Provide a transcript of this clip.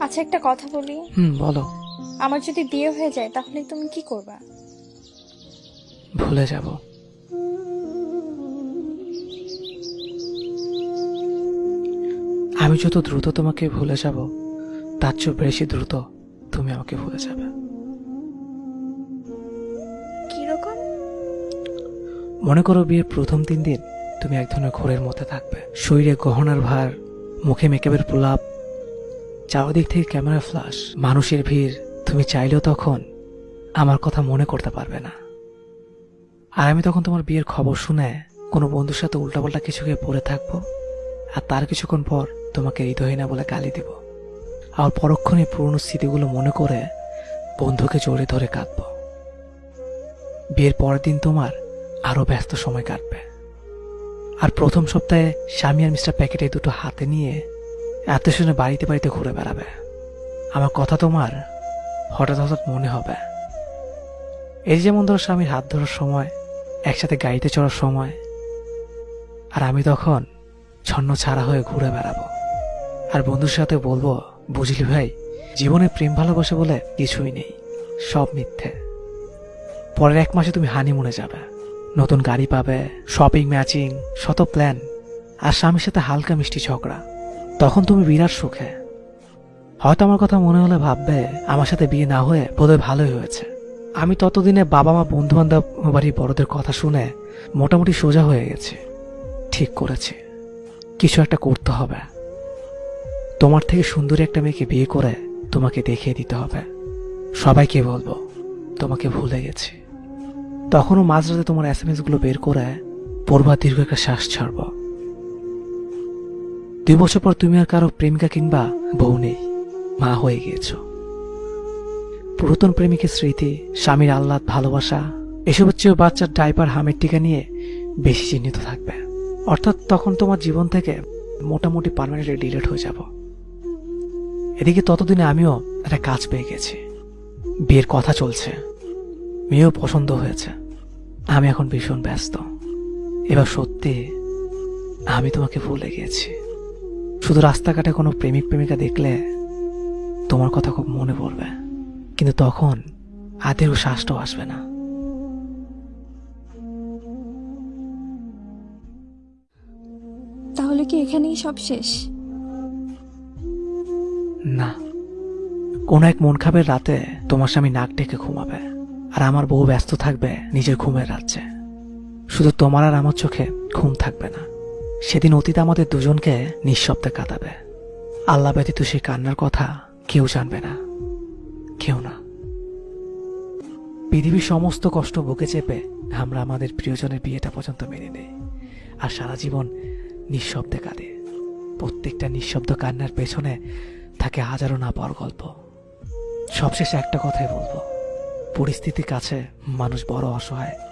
আচ্ছা একটা কথা বলি। হুম বলো। আমার যদি বিয়ে হয়ে যায় তাহলে তুমি কি করবা? ভুলে যাব। আমি যত দ্রুত তোমাকে ভুলে যাব তার চেয়ে বেশি দ্রুত তুমি আমাকে ভুলে যাবে। কীরকম? মনে করো বিয়ের প্রথম তিন দিন তুমি এক ধরনের ঘোরের মধ্যে থাকবে। শরীরে গহনার ভার মুখে মেকআপের প্রলাপ চারদিক থেকে ক্যামেরা ফ্লাশ মানুষের ভিড়, তুমি চাইলেও তখন আমার কথা মনে করতে পারবে না। আর আমি তখন তোমার বিয়ের খবর শুনে কোনো বন্ধুর সাথে উল্টাপাল্টা কিছু খেয়ে পড়ে থাকব, আর তার কিছুক্ষণ পর তোমাকে হৃদয়হীনা বলে গালি দিব। আর পরক্ষণে পুরনো স্মৃতিগুলো মনে করে বন্ধুকে জোরে ধরে কাঁদবো। বিয়ের পরের দিন তোমার আরও ব্যস্ত সময় কাটবে। আর প্রথম সপ্তাহে স্বামী আর মিস্টার প্যাকেটে দুটো হাতে নিয়ে এত শুনে বাড়িতে বাড়িতে ঘুরে বেড়াবে। আমার কথা তোমার হঠাৎ হঠাৎ মনে হবে। এই যেমন ধরো স্বামীর হাত ধরার সময়, একসাথে গাড়িতে চড়ার সময়, আর আমি তখন ছন্ন ছাড়া হয়ে ঘুরে বেড়াবো। আর বন্ধুর সাথে বলব, বুঝলি ভাই, জীবনে প্রেম ভালোবাসে বলে কিছুই নেই, সব মিথ্যে। পরের এক মাসে তুমি হানিমুনে যাবে, নতুন গাড়ি পাবে শপিং ম্যাচিং শত প্ল্যান আর স্বামীর সাথে হালকা মিষ্টি ঝগড়া। তখন তুমি বিরাট সুখে। হয়তো আমার কথা মনে হলে ভাববে, আমার সাথে বিয়ে না হয়ে বোধহয় ভালোই হয়েছে। আমি ততদিনে বাবা মা বন্ধু বান্ধব বাড়ির বড়দের কথা শুনে মোটামুটি সোজা হয়ে গেছে। ঠিক করেছি। কিছু একটা করতে হবে। তোমার থেকে সুন্দরী একটা মেয়েকে বিয়ে করে তোমাকে দেখিয়ে দিতে হবে। সবাইকে বলব, তোমাকে ভুলে গেছি। তখনও মাঝরাতে তোমার এস এমগুলো বের করে পড়বা দীর্ঘ একটা শ্বাস ছাড়ব। দুই বছর পর তুমি আর কারও প্রেমিকা কিংবা বউ নেই, মা হয়ে গিয়েছ। পুরাতন প্রেমিকের স্মৃতি, স্বামীর আহ্লাদ, ভালোবাসা, এসবের চেয়েও বাচ্চার ডাইপার হামের টিকা নিয়ে বেশি চিহ্নিত থাকবে। অর্থাৎ তখন তোমার জীবন থেকে মোটামুটি পারমানেন্টলি ডিলেট হয়ে যাব। এদিকে ততদিনে আমিও একটা কাজ পেয়ে গেছি। বিয়ের কথা চলছে। মেয়েও পছন্দ হয়েছে। আমি এখন ভীষণ ব্যস্ত। এবার সত্যি আমি তোমাকে ভুলে গিয়েছি। শুধু রাস্তাঘাটে কোনো প্রেমিক প্রেমিকা দেখলে তোমার কথা খুব মনে পড়বে। কিন্তু তখন আদেরও শ্বাসটাও আসবে না। তাহলে কি এখানেই সব শেষ? না। কোনো এক মন খাবের রাতে তোমার স্বামী নাক ডেকে ঘুমাবে আর আমার বউ ব্যস্ত থাকবে নিজের ঘুমের রাজ্যে। শুধু তোমার আর আমার চোখে ঘুম থাকবে না। সেদিন অতীত আমাদের দুজনকে নিঃশব্দে কাঁদাবে। আল্লাহ ব্যতীত সেই কান্নার কথা কেউ জানবে না। কেউ না। পৃথিবীর সমস্ত কষ্ট বুকে চেপে আমরা আমাদের প্রিয়জনের বিয়েটা পর্যন্ত মেনে নেই। আর সারা জীবন নিঃশব্দে কাঁদে। প্রত্যেকটা নিঃশব্দ কান্নার পেছনে থাকে হাজারো না পাওয়ার গল্প। সবশেষে একটা কথাই বলব। পরিস্থিতির কাছে মানুষ বড় অসহায়।